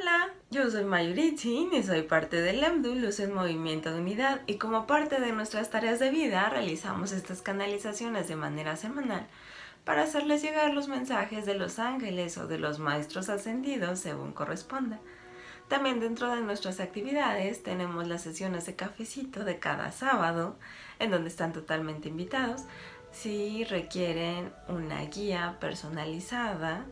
Hola, yo soy Mayuritzin y soy parte del EMDU Luz en Movimiento de Unidad y como parte de nuestras tareas de vida realizamos estas canalizaciones de manera semanal para hacerles llegar los mensajes de los ángeles o de los maestros ascendidos según corresponda. También dentro de nuestras actividades tenemos las sesiones de cafecito de cada sábado en donde están totalmente invitados si requieren una guía personalizada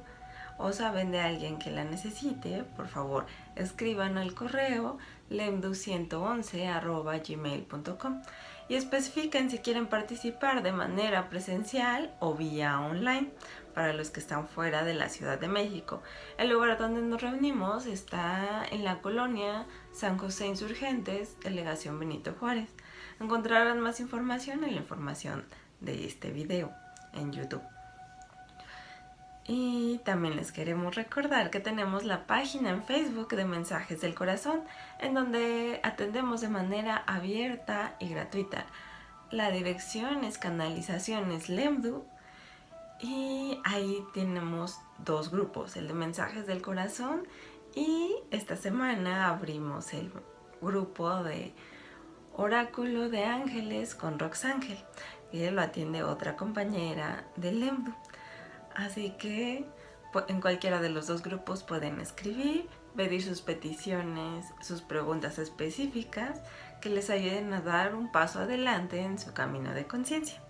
o saben de alguien que la necesite, por favor escriban al correo lemdu111.gmail.com y especifiquen si quieren participar de manera presencial o vía online para los que están fuera de la Ciudad de México. El lugar donde nos reunimos está en la colonia San José Insurgentes, Delegación Benito Juárez. Encontrarán más información en la información de este video en YouTube. Y también les queremos recordar que tenemos la página en Facebook de Mensajes del Corazón, en donde atendemos de manera abierta y gratuita. La dirección es Canalizaciones Lemdu y ahí tenemos dos grupos, el de Mensajes del Corazón y esta semana abrimos el grupo de Oráculo de Ángeles con Roxángel, y lo atiende otra compañera de Lemdu. Así que en cualquiera de los dos grupos pueden escribir, pedir sus peticiones, sus preguntas específicas que les ayuden a dar un paso adelante en su camino de conciencia.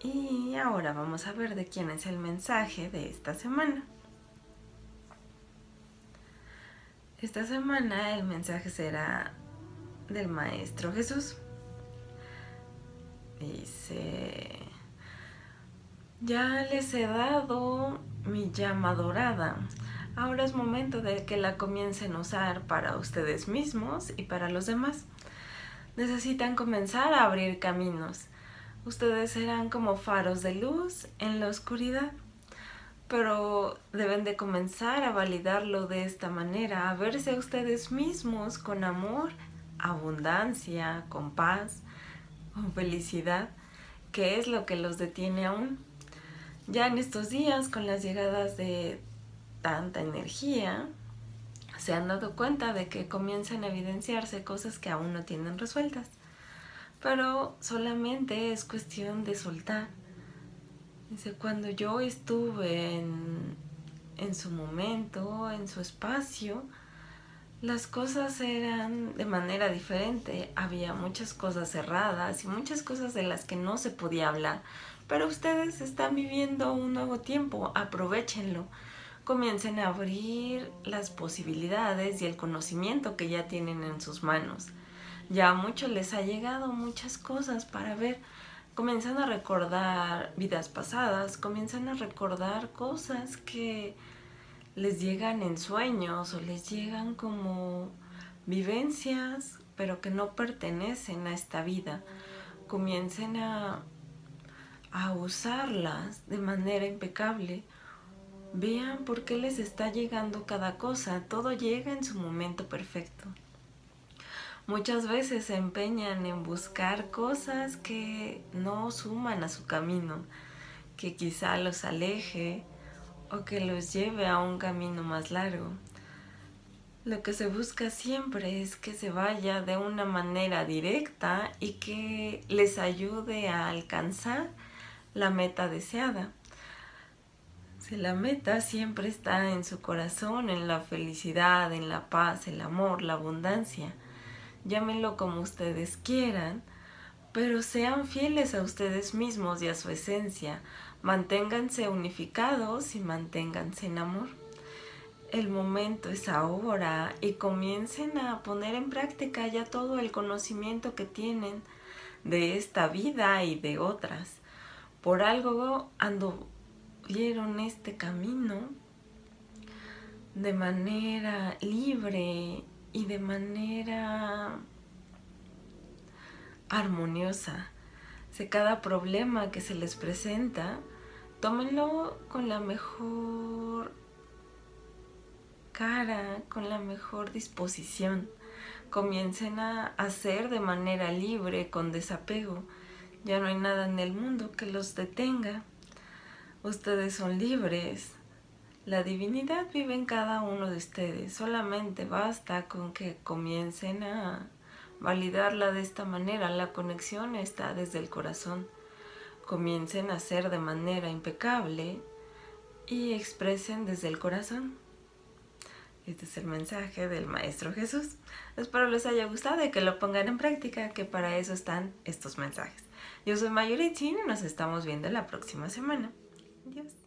Y ahora vamos a ver de quién es el mensaje de esta semana. Esta semana el mensaje será del Maestro Jesús. Dice... Ya les he dado mi llama dorada. Ahora es momento de que la comiencen a usar para ustedes mismos y para los demás. Necesitan comenzar a abrir caminos. Ustedes serán como faros de luz en la oscuridad. Pero deben de comenzar a validarlo de esta manera, a verse a ustedes mismos con amor, abundancia, con paz, con felicidad, que es lo que los detiene aún ya en estos días, con las llegadas de tanta energía, se han dado cuenta de que comienzan a evidenciarse cosas que aún no tienen resueltas. Pero solamente es cuestión de soltar. Dice, cuando yo estuve en, en su momento, en su espacio, las cosas eran de manera diferente. Había muchas cosas cerradas y muchas cosas de las que no se podía hablar pero ustedes están viviendo un nuevo tiempo, aprovechenlo. Comiencen a abrir las posibilidades y el conocimiento que ya tienen en sus manos. Ya a muchos les ha llegado muchas cosas para ver. Comienzan a recordar vidas pasadas, comienzan a recordar cosas que les llegan en sueños o les llegan como vivencias, pero que no pertenecen a esta vida. Comiencen a a usarlas de manera impecable, vean por qué les está llegando cada cosa, todo llega en su momento perfecto. Muchas veces se empeñan en buscar cosas que no suman a su camino, que quizá los aleje o que los lleve a un camino más largo. Lo que se busca siempre es que se vaya de una manera directa y que les ayude a alcanzar la meta deseada. Si la meta siempre está en su corazón, en la felicidad, en la paz, el amor, la abundancia, llámenlo como ustedes quieran, pero sean fieles a ustedes mismos y a su esencia, manténganse unificados y manténganse en amor. El momento es ahora y comiencen a poner en práctica ya todo el conocimiento que tienen de esta vida y de otras por algo anduvieron este camino de manera libre y de manera armoniosa. Cada problema que se les presenta, tómenlo con la mejor cara, con la mejor disposición. Comiencen a hacer de manera libre, con desapego ya no hay nada en el mundo que los detenga. Ustedes son libres. La divinidad vive en cada uno de ustedes, solamente basta con que comiencen a validarla de esta manera. La conexión está desde el corazón. Comiencen a ser de manera impecable y expresen desde el corazón. Este es el mensaje del Maestro Jesús. Espero les haya gustado y que lo pongan en práctica, que para eso están estos mensajes. Yo soy Mayuritzin y nos estamos viendo la próxima semana. Adiós.